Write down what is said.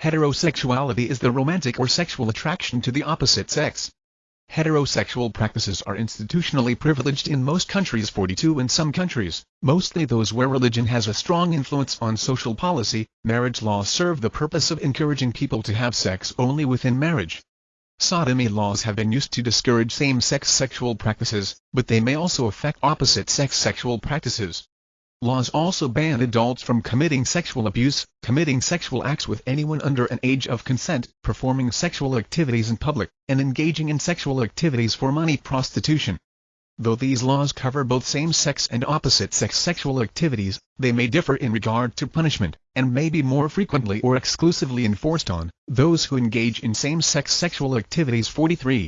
Heterosexuality is the romantic or sexual attraction to the opposite sex. Heterosexual practices are institutionally privileged in most countries 42 in some countries, mostly those where religion has a strong influence on social policy, marriage laws serve the purpose of encouraging people to have sex only within marriage. Sodomy laws have been used to discourage same-sex sexual practices, but they may also affect opposite-sex sexual practices. Laws also ban adults from committing sexual abuse, committing sexual acts with anyone under an age of consent, performing sexual activities in public, and engaging in sexual activities for money prostitution. Though these laws cover both same-sex and opposite-sex sexual activities, they may differ in regard to punishment, and may be more frequently or exclusively enforced on those who engage in same-sex sexual activities 43.